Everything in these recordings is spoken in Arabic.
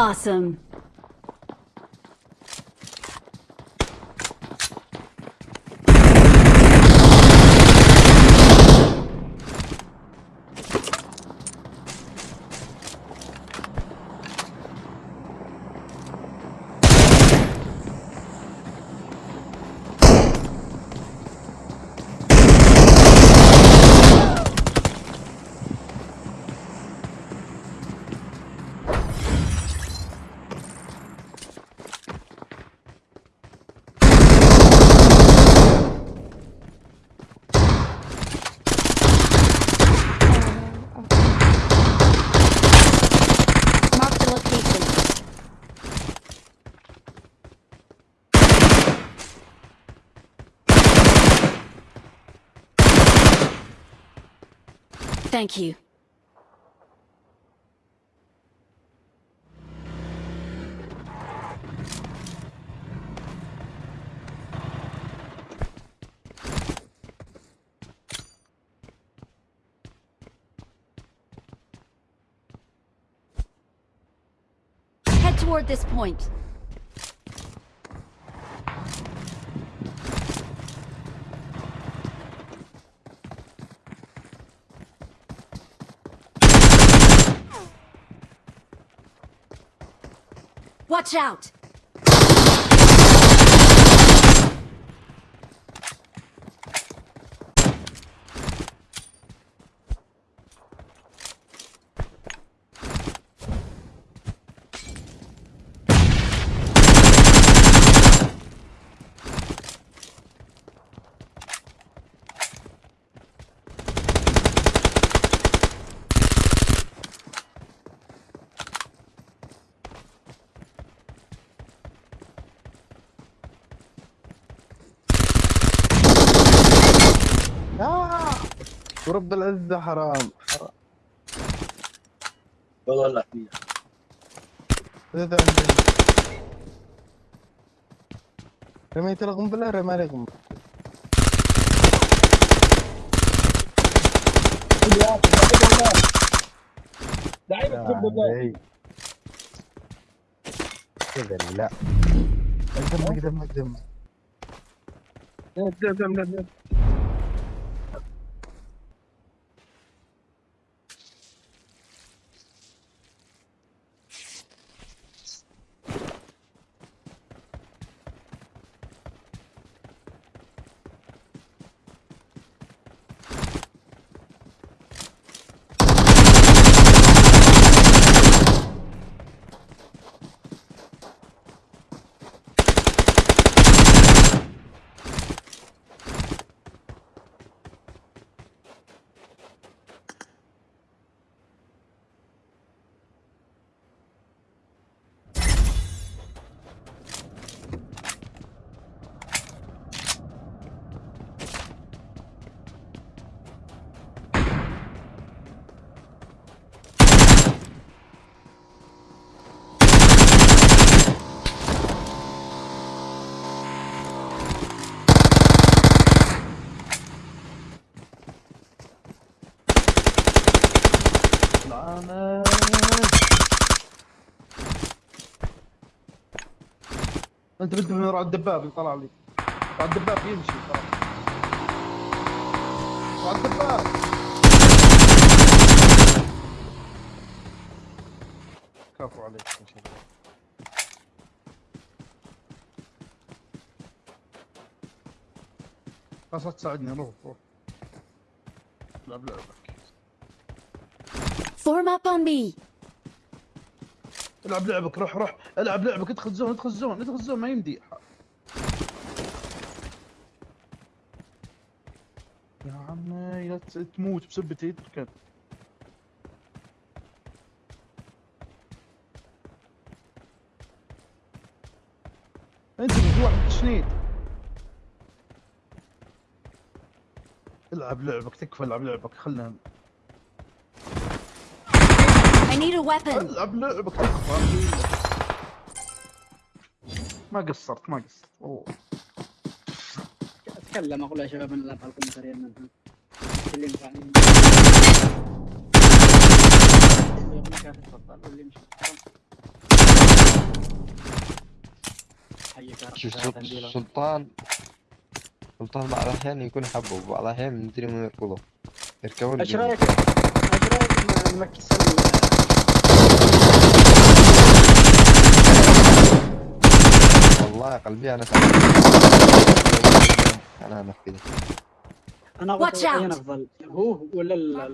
Awesome. Thank you. Head toward this point. Watch out! ورب العزة حرام. حرام والله فيها هذا عندنا رميت القنبلة رمى لي قنبلة. لله علي. كذا لا. اقدم اقدم اقدم قدام قدام لعنة أنت بنت من الدباب اللي طلع لي. وراء الدباب يمشي ترى الدباب كفو عليك يا شيخ خلاص لا تساعدني روح روح. لعب لعبك Form up on me. العب لعبك روح روح. العب لعبك ادخل زون ادخل زون ادخل زون ما يمدي. يا عمي لا تموت بسبتي تركن انت في واحد تشنيد العب لعبك تكفى العب لعبك خلنا need a weapon. ألعب لعبك تكفى ما قصرت ما قصرت. أوه. أتكلم أقول يا شباب أنا ألعب لكم سريع اللي ينفع. سلطان. سلطان بعض الأحيان يكون يحبه وبعض الأحيان مدري من يركضه. يركبون إيش. رأيك؟ إيش رأيك نمكس والله قلبي أنا Watch أفضل اين out. أفضل. هو ولا ال-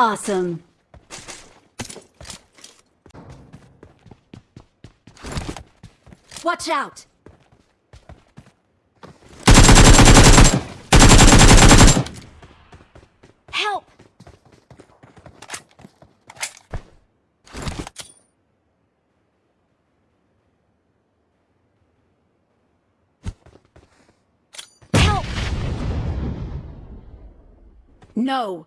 Awesome. Watch out! Help! Help! No!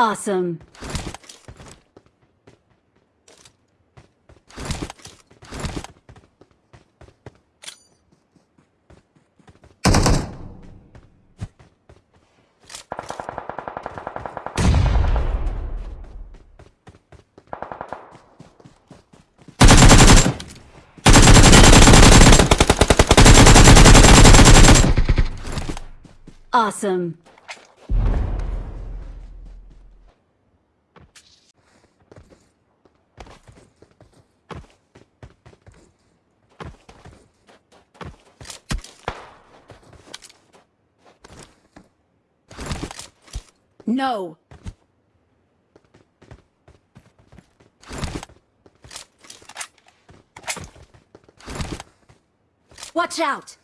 Awesome. Awesome. No. Watch out!